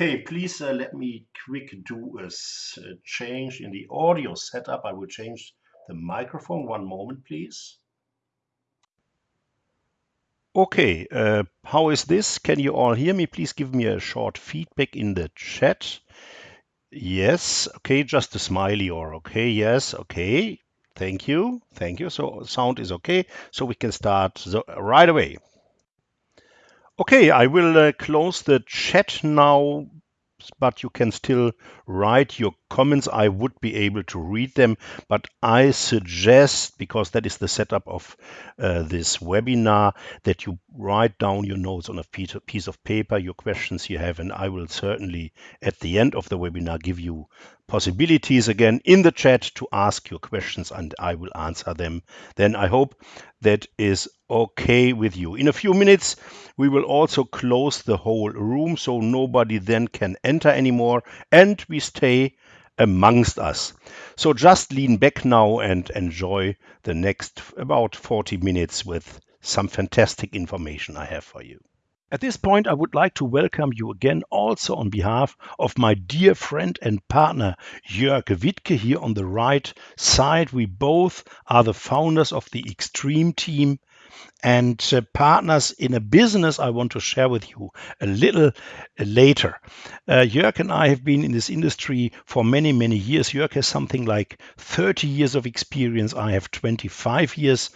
Okay, please uh, let me quick do a, a change in the audio setup. I will change the microphone. One moment, please. Okay, uh, how is this? Can you all hear me? Please give me a short feedback in the chat. Yes, okay, just a smiley or okay, yes, okay. Thank you, thank you. So sound is okay, so we can start right away. Okay, I will uh, close the chat now but you can still write your comments. I would be able to read them, but I suggest, because that is the setup of uh, this webinar, that you write down your notes on a piece of paper, your questions you have, and I will certainly at the end of the webinar give you possibilities again in the chat to ask your questions and I will answer them. Then I hope that is okay with you. In a few minutes, we will also close the whole room so nobody then can enter anymore and we stay amongst us. So just lean back now and enjoy the next about 40 minutes with some fantastic information I have for you. At this point, I would like to welcome you again also on behalf of my dear friend and partner Jörg Wittke here on the right side. We both are the founders of the Extreme team and uh, partners in a business I want to share with you a little uh, later. Uh, Jörg and I have been in this industry for many, many years. Jörg has something like 30 years of experience. I have 25 years.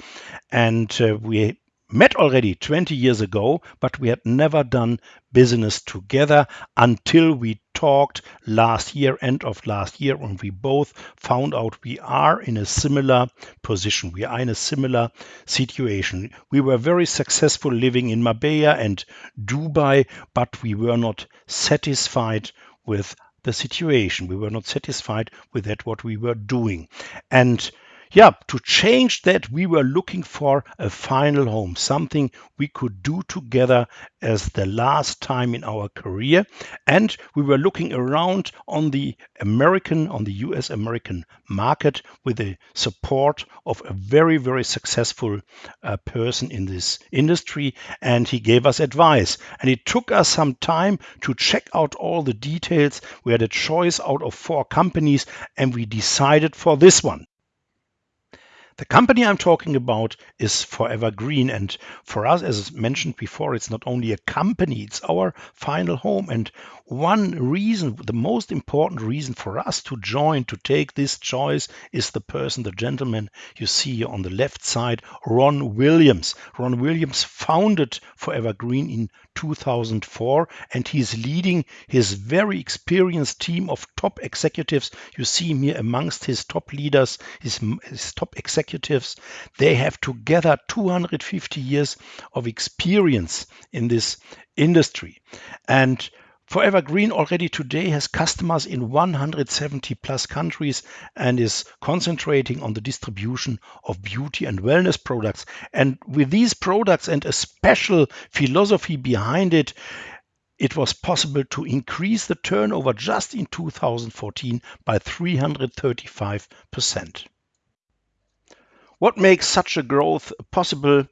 And uh, we met already 20 years ago, but we had never done business together until we talked last year, end of last year, and we both found out we are in a similar position. We are in a similar situation. We were very successful living in Marbella and Dubai, but we were not satisfied with the situation. We were not satisfied with that, what we were doing. And yeah, to change that, we were looking for a final home, something we could do together as the last time in our career. And we were looking around on the American, on the US American market with the support of a very, very successful uh, person in this industry. And he gave us advice. And it took us some time to check out all the details. We had a choice out of four companies and we decided for this one. The company I'm talking about is Forever Green. And for us, as mentioned before, it's not only a company, it's our final home. And one reason, the most important reason for us to join, to take this choice, is the person, the gentleman you see on the left side, Ron Williams. Ron Williams founded Forever Green in 2004, and he's leading his very experienced team of top executives. You see him here amongst his top leaders, his, his top executives. They have together 250 years of experience in this industry. And Forever Green already today has customers in 170 plus countries and is concentrating on the distribution of beauty and wellness products. And with these products and a special philosophy behind it, it was possible to increase the turnover just in 2014 by 335%. What makes such a growth possible?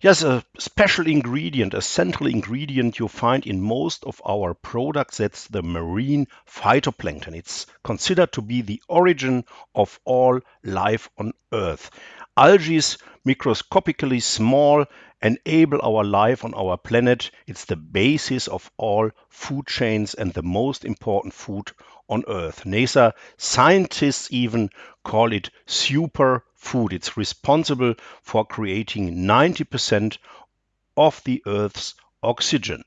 Yes, a special ingredient, a central ingredient you find in most of our products, that's the marine phytoplankton. It's considered to be the origin of all life on Earth. Algae, is microscopically small, enable our life on our planet. It's the basis of all food chains and the most important food on Earth. NASA scientists even call it super food. It's responsible for creating 90% of the Earth's oxygen.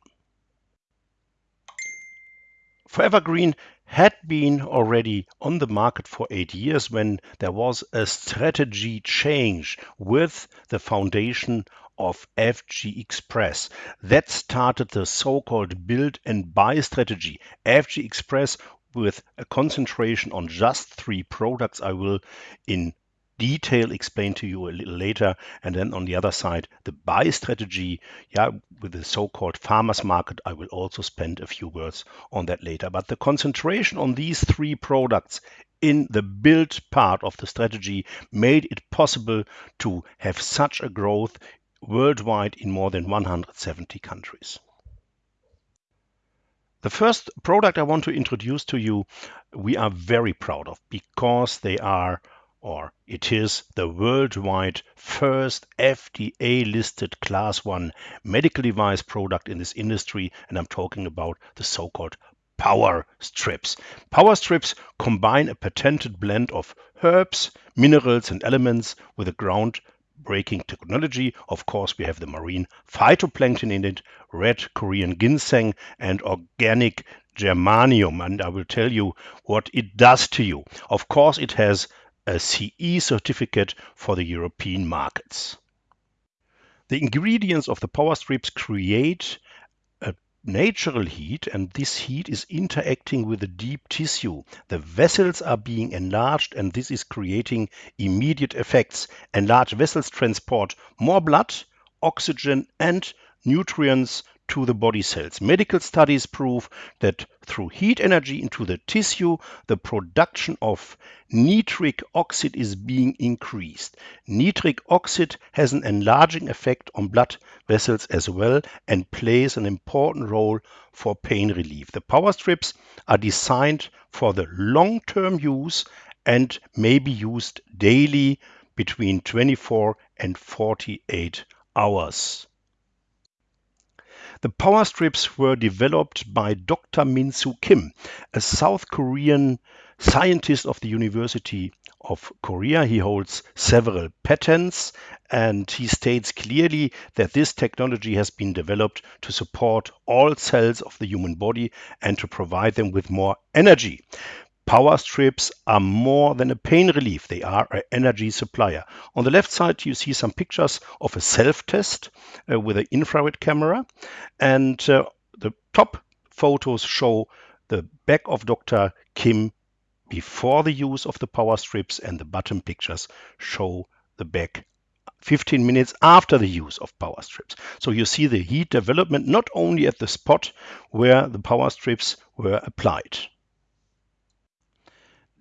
Forever Green had been already on the market for eight years when there was a strategy change with the foundation of FG Express. That started the so-called build and buy strategy. FG Express with a concentration on just three products I will in detail explain to you a little later. And then on the other side, the buy strategy, yeah, with the so-called farmers market, I will also spend a few words on that later. But the concentration on these three products in the build part of the strategy made it possible to have such a growth worldwide in more than 170 countries. The first product I want to introduce to you, we are very proud of because they are or it is the worldwide first FDA listed class 1 medical device product in this industry and I'm talking about the so-called power strips. Power strips combine a patented blend of herbs, minerals and elements with a ground breaking technology. Of course, we have the marine phytoplankton in it, red Korean ginseng, and organic germanium. And I will tell you what it does to you. Of course, it has a CE certificate for the European markets. The ingredients of the power strips create a natural heat and this heat is interacting with the deep tissue. The vessels are being enlarged and this is creating immediate effects. Enlarged vessels transport more blood, oxygen and nutrients to the body cells. Medical studies prove that through heat energy into the tissue, the production of nitric oxide is being increased. Nitric oxide has an enlarging effect on blood vessels as well and plays an important role for pain relief. The power strips are designed for the long-term use and may be used daily between 24 and 48 hours. The power strips were developed by Dr. Min-Soo Kim, a South Korean scientist of the University of Korea. He holds several patents and he states clearly that this technology has been developed to support all cells of the human body and to provide them with more energy. Power strips are more than a pain relief, they are an energy supplier. On the left side, you see some pictures of a self-test uh, with an infrared camera. And uh, the top photos show the back of Dr. Kim before the use of the power strips and the bottom pictures show the back 15 minutes after the use of power strips. So you see the heat development not only at the spot where the power strips were applied.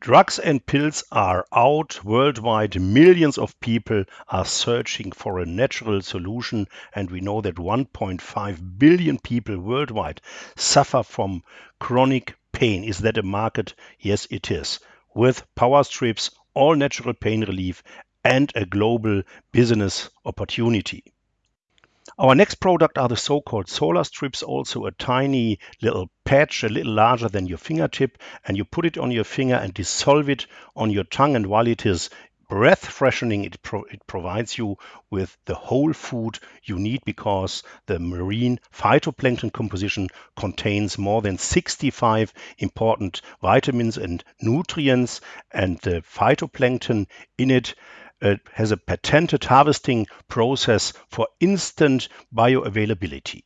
Drugs and pills are out worldwide. Millions of people are searching for a natural solution, and we know that 1.5 billion people worldwide suffer from chronic pain. Is that a market? Yes, it is. With power strips, all natural pain relief, and a global business opportunity. Our next product are the so-called solar strips, also a tiny little patch, a little larger than your fingertip, and you put it on your finger and dissolve it on your tongue. And while it is breath freshening, it, pro it provides you with the whole food you need because the marine phytoplankton composition contains more than 65 important vitamins and nutrients, and the phytoplankton in it uh, has a patented harvesting process for instant bioavailability.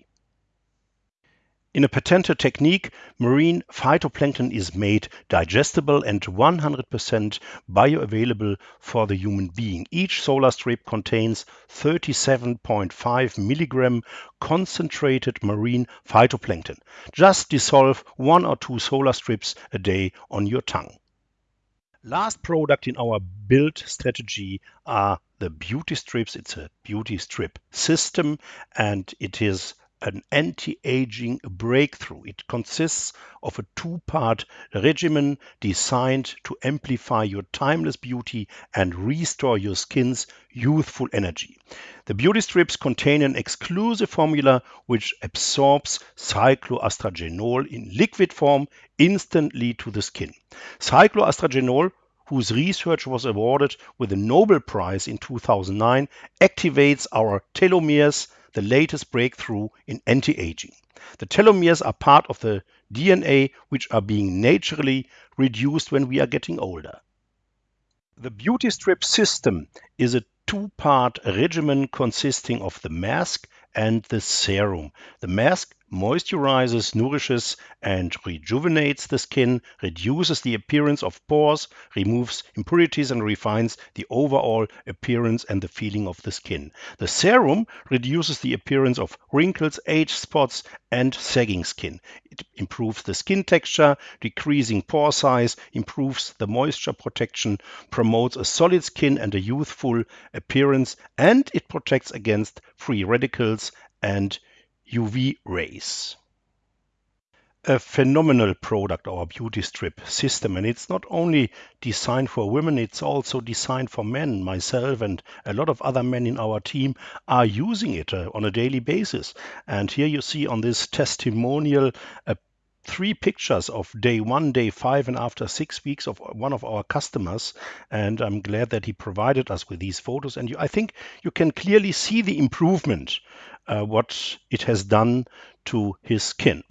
In a patented technique, marine phytoplankton is made digestible and 100% bioavailable for the human being. Each solar strip contains 37.5 milligram concentrated marine phytoplankton. Just dissolve one or two solar strips a day on your tongue. Last product in our build strategy are the beauty strips. It's a beauty strip system and it is an anti-aging breakthrough. It consists of a two-part regimen designed to amplify your timeless beauty and restore your skin's youthful energy. The beauty strips contain an exclusive formula which absorbs cycloastragenol in liquid form instantly to the skin. Cycloastragenol whose research was awarded with the Nobel Prize in 2009, activates our telomeres the latest breakthrough in anti-aging. The telomeres are part of the DNA which are being naturally reduced when we are getting older. The Beauty Strip system is a two-part regimen consisting of the mask and the serum. The mask moisturizes, nourishes, and rejuvenates the skin, reduces the appearance of pores, removes impurities, and refines the overall appearance and the feeling of the skin. The serum reduces the appearance of wrinkles, age spots, and sagging skin. It improves the skin texture, decreasing pore size, improves the moisture protection, promotes a solid skin and a youthful appearance, and it protects against free radicals and UV rays. a phenomenal product, our beauty strip system. And it's not only designed for women, it's also designed for men. Myself and a lot of other men in our team are using it uh, on a daily basis. And here you see on this testimonial a three pictures of day one, day five, and after six weeks of one of our customers. And I'm glad that he provided us with these photos. And you, I think you can clearly see the improvement, uh, what it has done to his skin.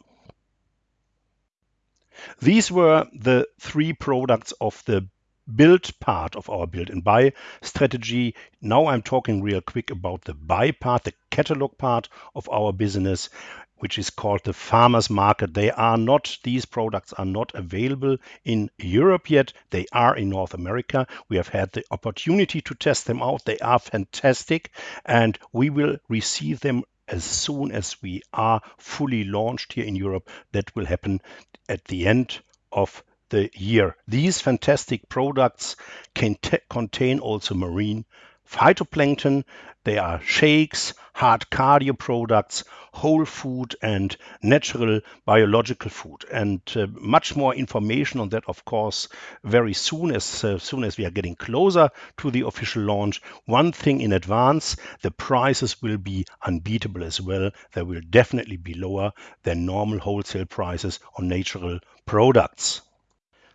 These were the three products of the build part of our build and buy strategy. Now I'm talking real quick about the buy part, the catalog part of our business, which is called the farmers market. They are not, these products are not available in Europe yet. They are in North America. We have had the opportunity to test them out. They are fantastic and we will receive them as soon as we are fully launched here in Europe. That will happen at the end of the year. These fantastic products can contain also marine phytoplankton. They are shakes, hard cardio products, whole food and natural biological food. And uh, much more information on that, of course, very soon as uh, soon as we are getting closer to the official launch. One thing in advance, the prices will be unbeatable as well. They will definitely be lower than normal wholesale prices on natural products.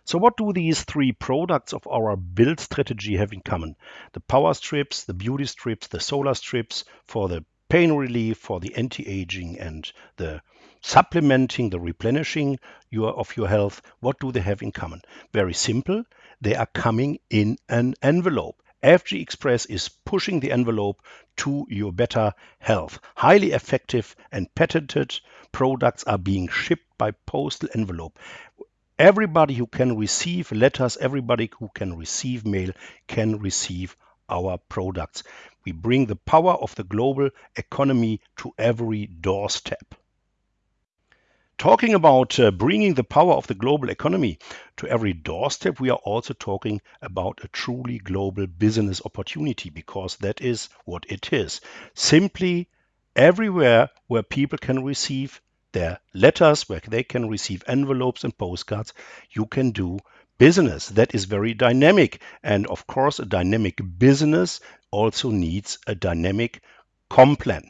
So what do these three products of our build strategy have in common? The power strips, the beauty strips, the solar strips for the pain relief, for the anti-aging and the supplementing, the replenishing your, of your health. What do they have in common? Very simple. They are coming in an envelope. FG Express is pushing the envelope to your better health. Highly effective and patented products are being shipped by postal envelope everybody who can receive letters, everybody who can receive mail can receive our products. We bring the power of the global economy to every doorstep. Talking about uh, bringing the power of the global economy to every doorstep, we are also talking about a truly global business opportunity because that is what it is. Simply everywhere where people can receive their letters, where they can receive envelopes and postcards, you can do business. That is very dynamic. And of course, a dynamic business also needs a dynamic comp plan.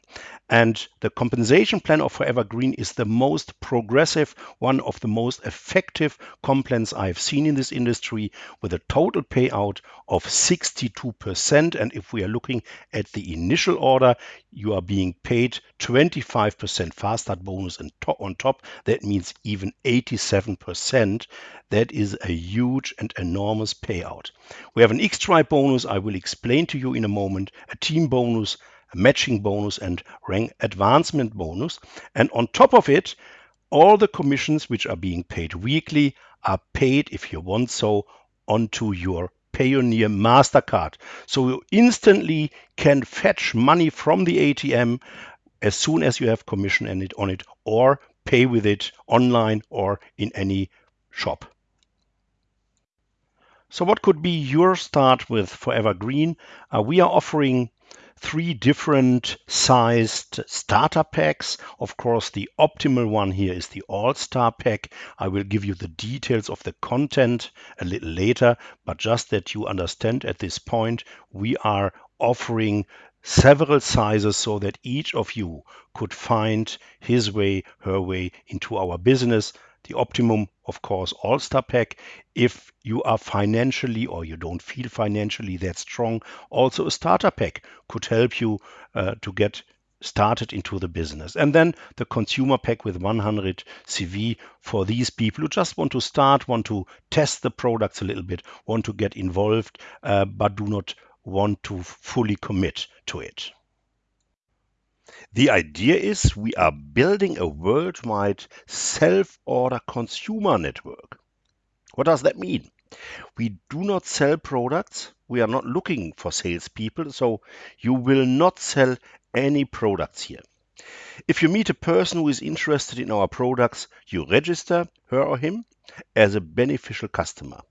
And the compensation plan of Forever Green is the most progressive, one of the most effective comp plans I've seen in this industry with a total payout of 62%. And if we are looking at the initial order, you are being paid 25% fast start bonus on top. That means even 87%. That is a huge and enormous payout. We have an X-Tribe bonus I will explain to you in a moment, a team bonus, matching bonus and rank advancement bonus. And on top of it, all the commissions which are being paid weekly are paid, if you want so, onto your Payoneer MasterCard. So you instantly can fetch money from the ATM as soon as you have commission on it or pay with it online or in any shop. So what could be your start with Forever Green? Uh, we are offering three different sized starter packs. Of course, the optimal one here is the All-Star pack. I will give you the details of the content a little later, but just that you understand at this point, we are offering several sizes so that each of you could find his way, her way into our business the optimum, of course, all-star pack. If you are financially or you don't feel financially that strong, also a starter pack could help you uh, to get started into the business. And then the consumer pack with 100 CV for these people who just want to start, want to test the products a little bit, want to get involved, uh, but do not want to fully commit to it. The idea is we are building a worldwide self-order consumer network. What does that mean? We do not sell products. We are not looking for salespeople, so you will not sell any products here. If you meet a person who is interested in our products, you register her or him as a beneficial customer.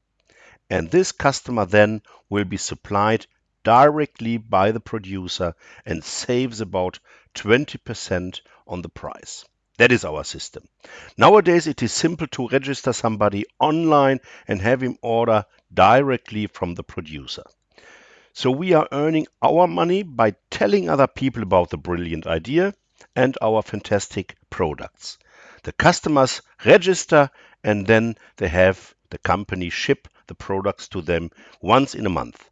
And this customer then will be supplied directly by the producer and saves about 20% on the price. That is our system. Nowadays, it is simple to register somebody online and have him order directly from the producer. So we are earning our money by telling other people about the brilliant idea and our fantastic products. The customers register and then they have the company ship the products to them once in a month.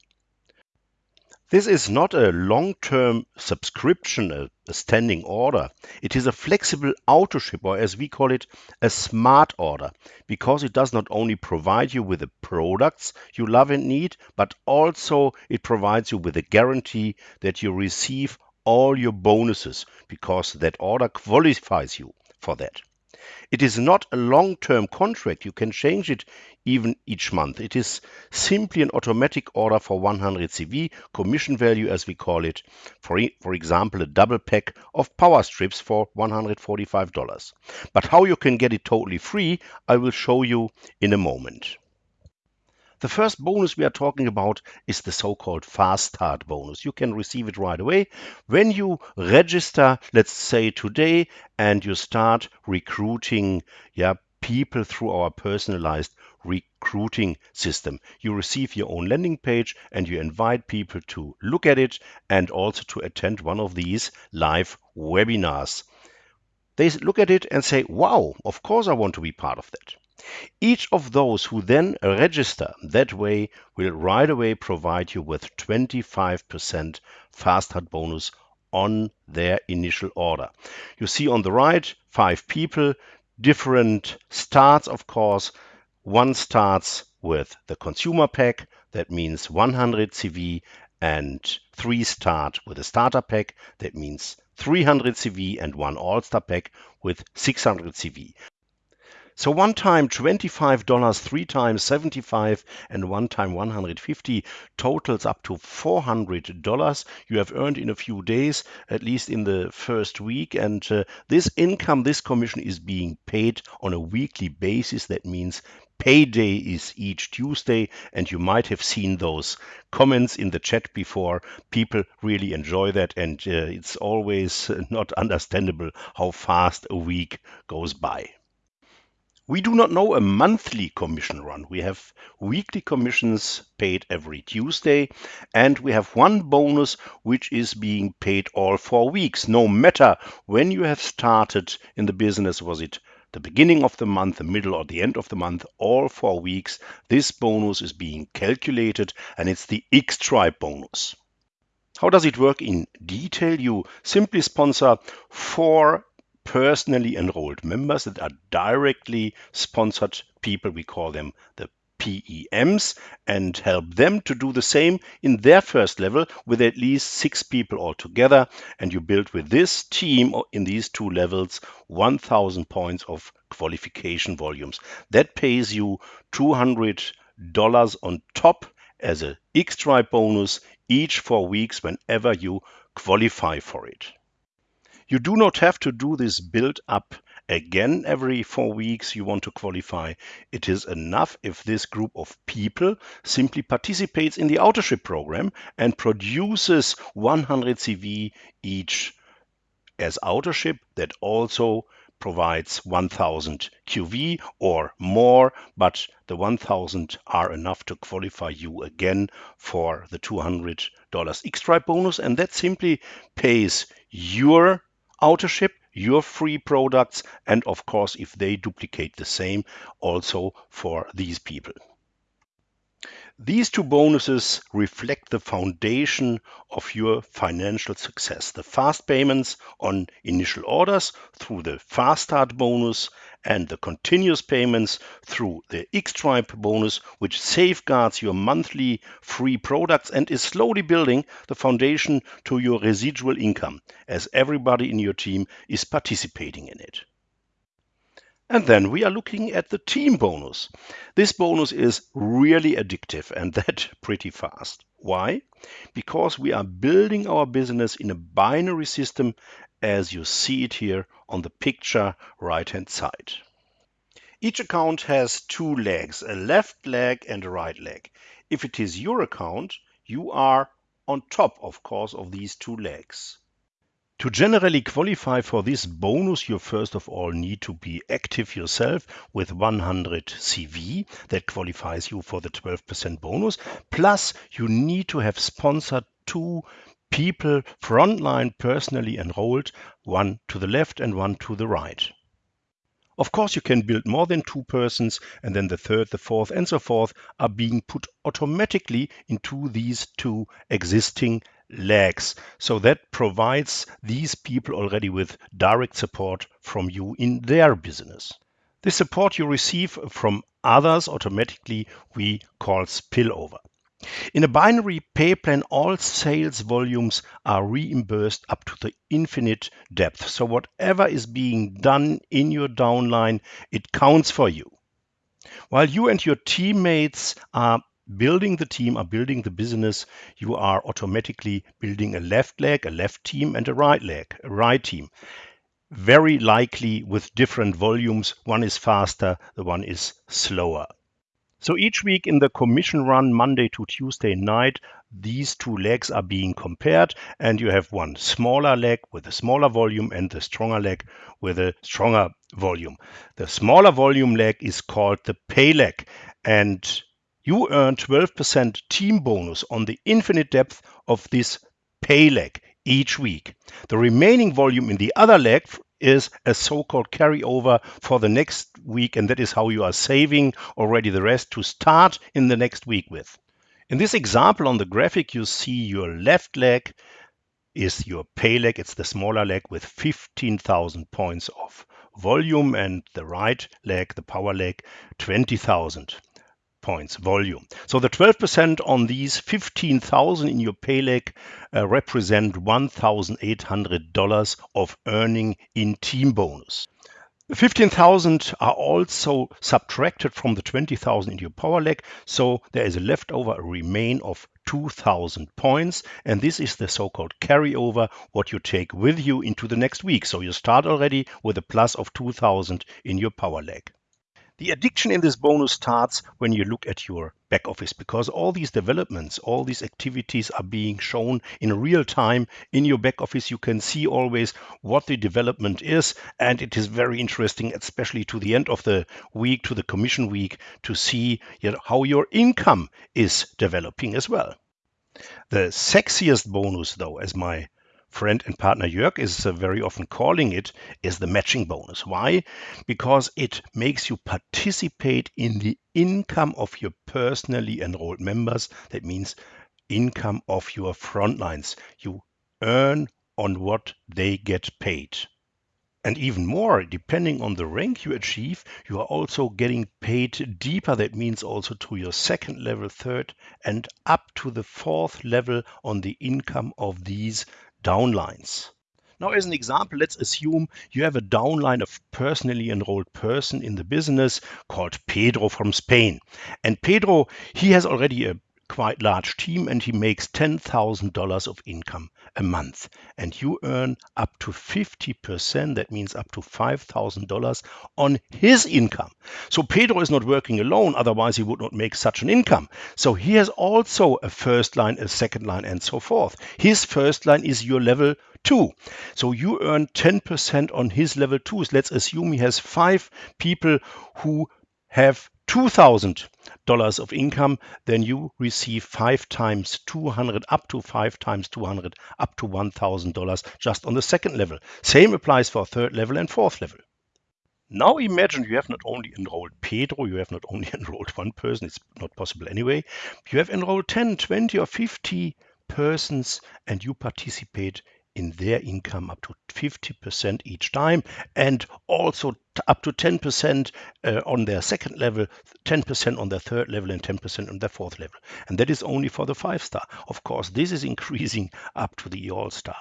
This is not a long-term subscription, a, a, standing order. It is a flexible auto ship, or as we call it, a smart order, because it does not only provide you with the products you love and need, but also it provides you with a guarantee that you receive all your bonuses, because that order qualifies you for that. It is not a long-term contract. You can change it even each month. It is simply an automatic order for 100 CV, commission value as we call it. For, for example, a double pack of power strips for $145. But how you can get it totally free, I will show you in a moment. The first bonus we are talking about is the so-called fast start bonus. You can receive it right away when you register, let's say today, and you start recruiting yeah, people through our personalized recruiting system. You receive your own landing page and you invite people to look at it and also to attend one of these live webinars. They look at it and say, wow, of course I want to be part of that. Each of those who then register that way will right away provide you with 25% fast start bonus on their initial order. You see on the right, five people, different starts, of course. One starts with the consumer pack, that means 100 CV, and three start with a starter pack, that means 300 CV, and one all-star pack with 600 CV. So one time $25, three times 75 and one time 150 totals up to $400 you have earned in a few days, at least in the first week. And uh, this income, this commission is being paid on a weekly basis. That means payday is each Tuesday, and you might have seen those comments in the chat before. People really enjoy that, and uh, it's always not understandable how fast a week goes by. We do not know a monthly commission run. We have weekly commissions paid every Tuesday, and we have one bonus which is being paid all four weeks, no matter when you have started in the business. Was it the beginning of the month, the middle, or the end of the month, all four weeks? This bonus is being calculated, and it's the X-Tribe bonus. How does it work in detail? You simply sponsor four personally enrolled members that are directly sponsored people. We call them the PEMs and help them to do the same in their first level with at least six people altogether. And you build with this team in these two levels 1000 points of qualification volumes. That pays you $200 on top as a X-Tribe bonus each four weeks whenever you qualify for it. You do not have to do this build up again every four weeks you want to qualify. It is enough if this group of people simply participates in the Autoship program and produces 100 CV each as Autoship that also provides 1000 QV or more, but the 1000 are enough to qualify you again for the $200 X-Tribe bonus. And that simply pays your Autoship, your free products, and of course, if they duplicate the same, also for these people. These two bonuses reflect the foundation of your financial success. The fast payments on initial orders through the fast start bonus and the continuous payments through the X-Tribe bonus, which safeguards your monthly free products and is slowly building the foundation to your residual income as everybody in your team is participating in it. And then we are looking at the team bonus. This bonus is really addictive and that pretty fast. Why? Because we are building our business in a binary system as you see it here on the picture right hand side. Each account has two legs, a left leg and a right leg. If it is your account, you are on top, of course, of these two legs. To generally qualify for this bonus, you first of all need to be active yourself with 100 CV. That qualifies you for the 12% bonus. Plus, you need to have sponsored two people frontline personally enrolled, one to the left and one to the right. Of course, you can build more than two persons, and then the third, the fourth, and so forth are being put automatically into these two existing legs. So that provides these people already with direct support from you in their business. The support you receive from others automatically we call spillover. In a binary pay plan, all sales volumes are reimbursed up to the infinite depth. So whatever is being done in your downline, it counts for you. While you and your teammates are building the team are building the business, you are automatically building a left leg, a left team, and a right leg, a right team. Very likely with different volumes. One is faster, the one is slower. So each week in the commission run, Monday to Tuesday night, these two legs are being compared, and you have one smaller leg with a smaller volume and the stronger leg with a stronger volume. The smaller volume leg is called the pay leg, and you earn 12% team bonus on the infinite depth of this pay leg each week. The remaining volume in the other leg is a so-called carryover for the next week, and that is how you are saving already the rest to start in the next week with. In this example on the graphic, you see your left leg is your pay leg. It's the smaller leg with 15,000 points of volume, and the right leg, the power leg, 20,000 points volume. So the 12% on these 15,000 in your pay leg uh, represent $1,800 of earning in team bonus. The 15,000 are also subtracted from the 20,000 in your power leg, so there is a leftover a remain of 2,000 points, and this is the so-called carryover, what you take with you into the next week. So you start already with a plus of 2,000 in your power leg. The addiction in this bonus starts when you look at your back office because all these developments, all these activities are being shown in real time in your back office. You can see always what the development is, and it is very interesting, especially to the end of the week, to the commission week, to see how your income is developing as well. The sexiest bonus, though, as my friend and partner Jörg is uh, very often calling it, is the matching bonus. Why? Because it makes you participate in the income of your personally enrolled members. That means income of your frontlines. You earn on what they get paid. And even more, depending on the rank you achieve, you are also getting paid deeper. That means also to your second level, third, and up to the fourth level on the income of these downlines. Now, as an example, let's assume you have a downline of personally enrolled person in the business called Pedro from Spain. And Pedro, he has already a quite large team and he makes $10,000 of income a month. And you earn up to 50%, that means up to $5,000 on his income. So Pedro is not working alone, otherwise he would not make such an income. So he has also a first line, a second line, and so forth. His first line is your level two. So you earn 10% on his level twos. Let's assume he has five people who have $2,000 of income, then you receive five times 200, up to five times 200, up to $1,000 just on the second level. Same applies for third level and fourth level. Now imagine you have not only enrolled Pedro, you have not only enrolled one person, it's not possible anyway. You have enrolled 10, 20 or 50 persons and you participate in their income up to 50% each time and also up to 10% uh, on their second level, 10% on their third level, and 10% on their fourth level. And that is only for the five star. Of course, this is increasing up to the all star.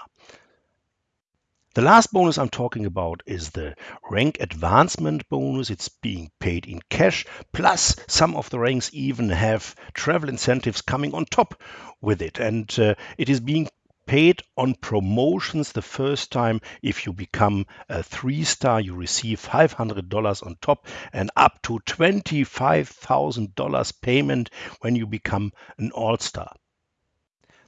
The last bonus I'm talking about is the rank advancement bonus. It's being paid in cash, plus some of the ranks even have travel incentives coming on top with it. And uh, it is being paid on promotions the first time. If you become a three star, you receive $500 on top and up to $25,000 payment when you become an all star.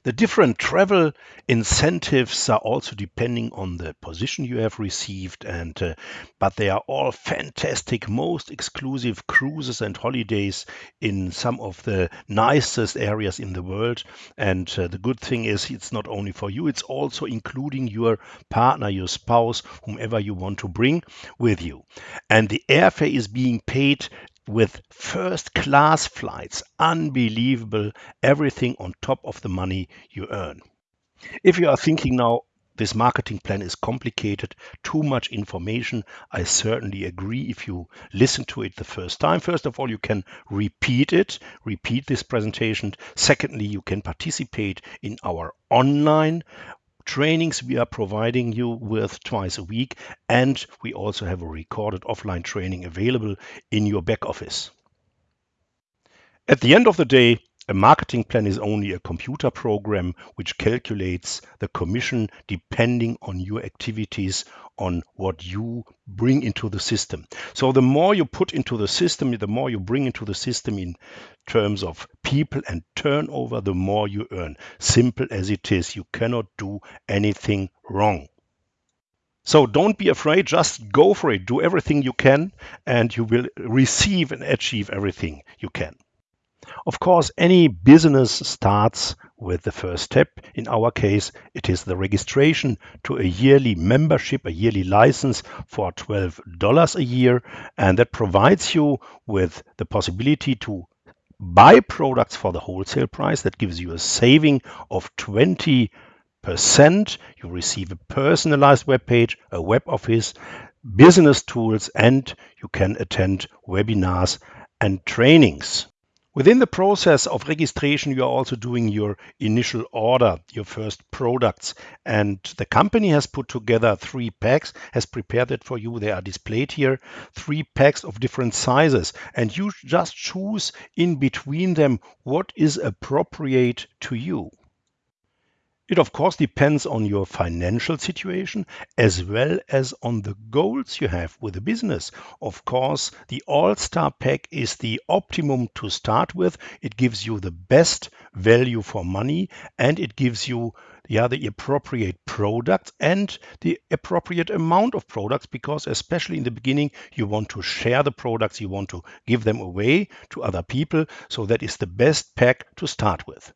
The different travel incentives are also depending on the position you have received, and uh, but they are all fantastic, most exclusive cruises and holidays in some of the nicest areas in the world. And uh, the good thing is, it's not only for you; it's also including your partner, your spouse, whomever you want to bring with you. And the airfare is being paid with first class flights. Unbelievable. Everything on top of the money you earn. If you are thinking now, this marketing plan is complicated, too much information. I certainly agree if you listen to it the first time. First of all, you can repeat it, repeat this presentation. Secondly, you can participate in our online trainings we are providing you with twice a week. And we also have a recorded offline training available in your back office. At the end of the day, a marketing plan is only a computer program which calculates the commission depending on your activities, on what you bring into the system. So the more you put into the system, the more you bring into the system in terms of people and turnover, the more you earn. Simple as it is. You cannot do anything wrong. So don't be afraid, just go for it. Do everything you can, and you will receive and achieve everything you can. Of course, any business starts with the first step. In our case, it is the registration to a yearly membership, a yearly license for $12 a year. And that provides you with the possibility to buy products for the wholesale price. That gives you a saving of 20 percent you receive a personalized web page a web office business tools and you can attend webinars and trainings Within the process of registration, you are also doing your initial order, your first products. And the company has put together three packs, has prepared it for you. They are displayed here, three packs of different sizes. And you just choose in between them what is appropriate to you. It of course depends on your financial situation as well as on the goals you have with the business. Of course, the All-Star Pack is the optimum to start with. It gives you the best value for money and it gives you yeah, the appropriate products and the appropriate amount of products because especially in the beginning you want to share the products, you want to give them away to other people. So that is the best pack to start with.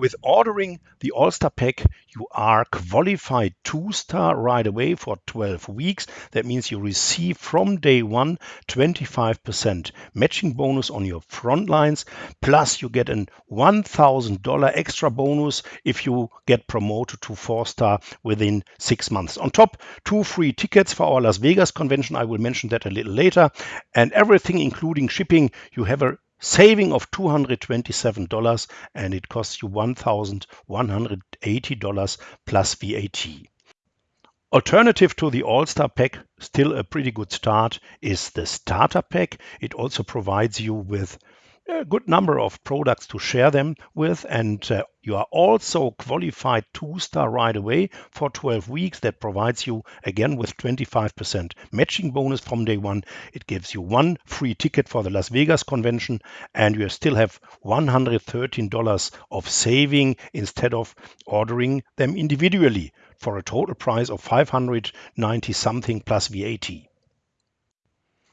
With ordering the All-Star Pack, you are qualified two-star right away for 12 weeks. That means you receive from day one 25% matching bonus on your front lines. Plus you get a $1,000 extra bonus if you get promoted to four-star within six months. On top, two free tickets for our Las Vegas convention. I will mention that a little later. And everything, including shipping, you have a saving of $227 and it costs you $1,180 plus VAT. Alternative to the All-Star Pack, still a pretty good start, is the Starter Pack. It also provides you with a good number of products to share them with and uh, you are also qualified two star right away for 12 weeks that provides you again with 25% matching bonus from day one. It gives you one free ticket for the las vegas convention and you still have $113 of saving instead of ordering them individually for a total price of 590 something plus vat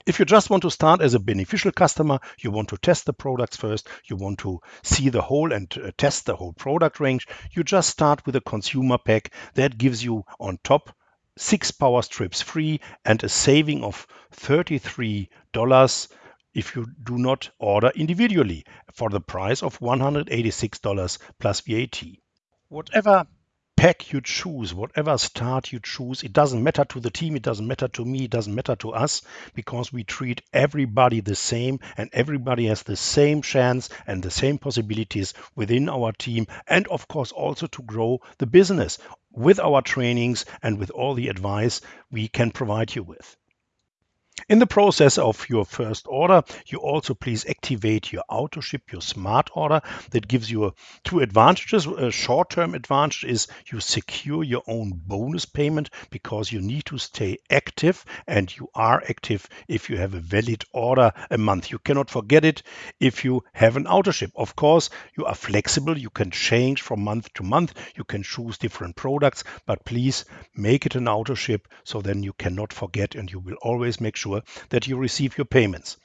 if you just want to start as a beneficial customer, you want to test the products first, you want to see the whole and uh, test the whole product range, you just start with a consumer pack that gives you on top six power strips free and a saving of $33 if you do not order individually for the price of $186 plus VAT. Whatever pack you choose, whatever start you choose, it doesn't matter to the team, it doesn't matter to me, it doesn't matter to us because we treat everybody the same and everybody has the same chance and the same possibilities within our team and of course also to grow the business with our trainings and with all the advice we can provide you with. In the process of your first order, you also please activate your auto ship, your smart order. That gives you uh, two advantages. A short-term advantage is you secure your own bonus payment because you need to stay active and you are active if you have a valid order a month. You cannot forget it if you have an auto ship. Of course, you are flexible. You can change from month to month. You can choose different products, but please make it an auto ship so then you cannot forget and you will always make sure sure that you receive your payments.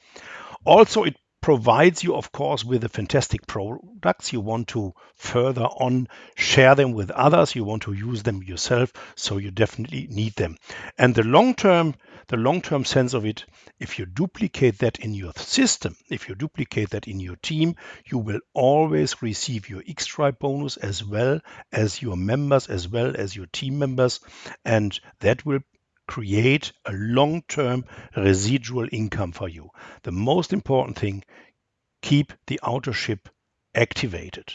Also, it provides you, of course, with the fantastic products. You want to further on share them with others. You want to use them yourself, so you definitely need them. And the long term, the long term sense of it, if you duplicate that in your system, if you duplicate that in your team, you will always receive your X-Tribe bonus as well as your members, as well as your team members, and that will create a long-term residual income for you. The most important thing, keep the auto ship activated.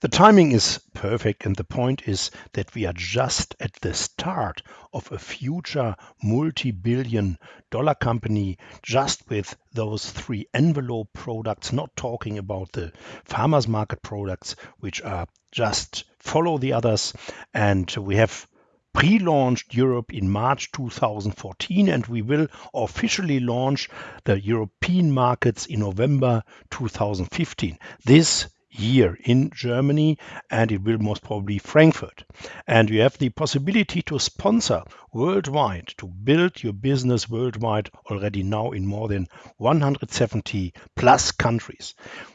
The timing is perfect and the point is that we are just at the start of a future multi-billion dollar company just with those three envelope products, not talking about the farmers market products, which are just follow the others. And we have pre-launched Europe in March 2014 and we will officially launch the European markets in November 2015. This year in Germany and it will most probably Frankfurt. And you have the possibility to sponsor worldwide, to build your business worldwide already now in more than 170 plus countries.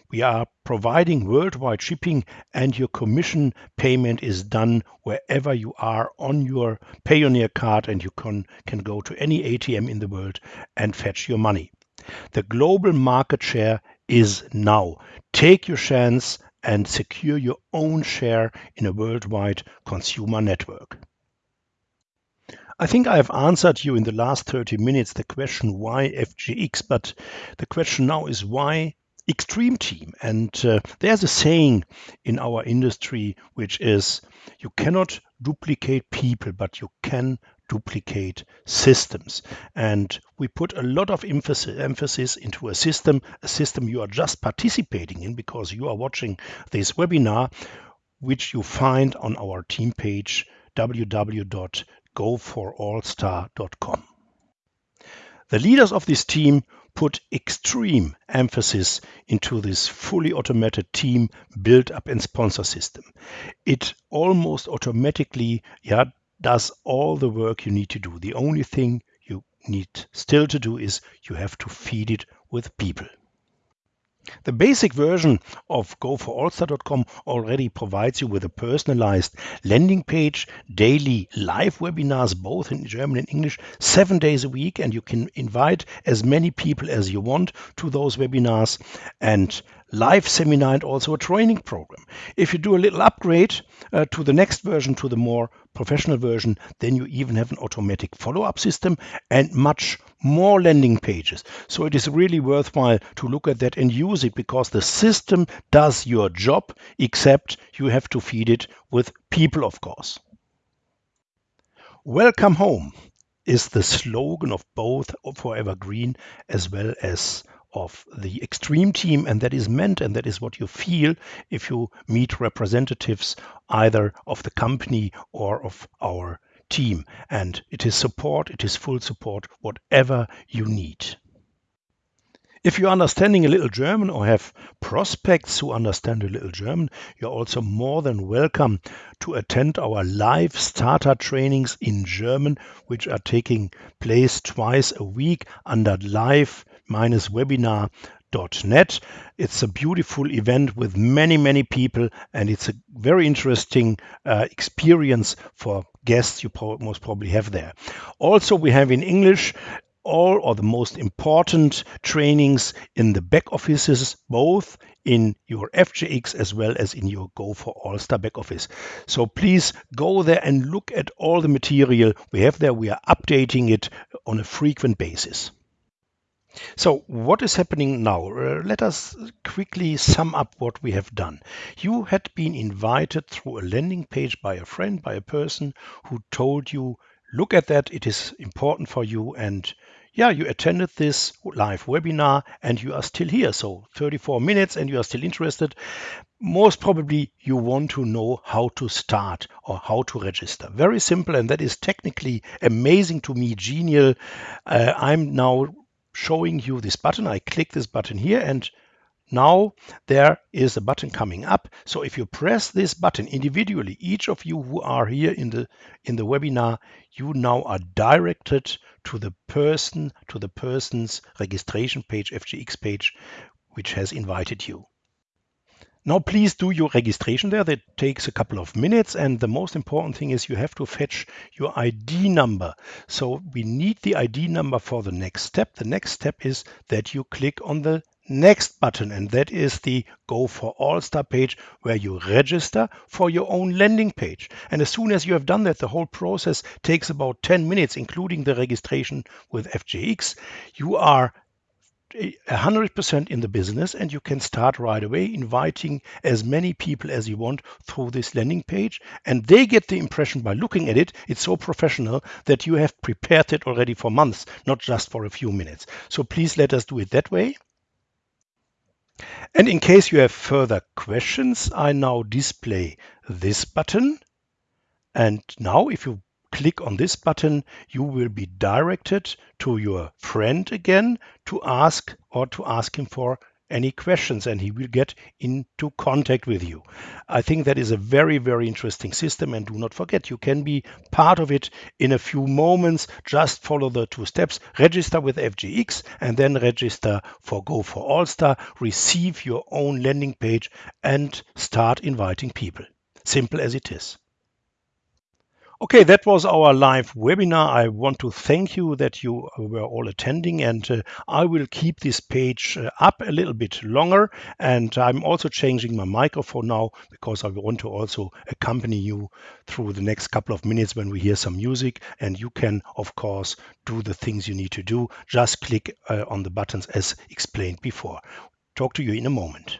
We are providing worldwide shipping and your commission payment is done wherever you are on your Payoneer card and you can, can go to any ATM in the world and fetch your money. The global market share is now. Take your chance and secure your own share in a worldwide consumer network. I think I have answered you in the last 30 minutes the question why FGX, but the question now is why extreme team. And uh, there's a saying in our industry which is you cannot duplicate people, but you can duplicate systems. And we put a lot of emphasis, emphasis into a system, a system you are just participating in because you are watching this webinar, which you find on our team page www.goforallstar.com. The leaders of this team put extreme emphasis into this fully automated team build up and sponsor system. It almost automatically yeah, does all the work you need to do. The only thing you need still to do is you have to feed it with people. The basic version of GoForAllStar.com already provides you with a personalized landing page, daily live webinars, both in German and English, seven days a week, and you can invite as many people as you want to those webinars, and live seminar and also a training program. If you do a little upgrade uh, to the next version, to the more professional version, then you even have an automatic follow-up system and much more landing pages. So it is really worthwhile to look at that and use it because the system does your job, except you have to feed it with people, of course. Welcome home is the slogan of both Forever Green as well as of the extreme team and that is meant and that is what you feel if you meet representatives either of the company or of our team and it is support it is full support whatever you need. If you're understanding a little German or have prospects who understand a little German, you're also more than welcome to attend our live starter trainings in German, which are taking place twice a week under live webinar.net. It's a beautiful event with many, many people, and it's a very interesting uh, experience for guests you pro most probably have there. Also, we have in English all or the most important trainings in the back offices, both in your FGX as well as in your Go for All Star back office. So please go there and look at all the material we have there. We are updating it on a frequent basis. So what is happening now? Uh, let us quickly sum up what we have done. You had been invited through a landing page by a friend, by a person who told you, look at that, it is important for you and yeah, you attended this live webinar and you are still here. So 34 minutes and you are still interested. Most probably you want to know how to start or how to register. Very simple. And that is technically amazing to me, genial. Uh, I'm now showing you this button. I click this button here and now there is a button coming up. So if you press this button individually, each of you who are here in the in the webinar, you now are directed to the person, to the person's registration page, FGX page, which has invited you. Now please do your registration there. That takes a couple of minutes. And the most important thing is you have to fetch your ID number. So we need the ID number for the next step. The next step is that you click on the next button and that is the go for all-star page where you register for your own landing page and as soon as you have done that the whole process takes about 10 minutes including the registration with FGX you are 100% in the business and you can start right away inviting as many people as you want through this landing page. And they get the impression by looking at it it's so professional that you have prepared it already for months not just for a few minutes. So please let us do it that way. And in case you have further questions, I now display this button. And now if you click on this button, you will be directed to your friend again to ask or to ask him for any questions and he will get into contact with you. I think that is a very, very interesting system. And do not forget, you can be part of it in a few moments. Just follow the two steps, register with FGX and then register for Go for All Star, receive your own landing page and start inviting people. Simple as it is. Okay, that was our live webinar. I want to thank you that you were all attending and uh, I will keep this page uh, up a little bit longer and I'm also changing my microphone now because I want to also accompany you through the next couple of minutes when we hear some music and you can of course do the things you need to do. Just click uh, on the buttons as explained before. Talk to you in a moment.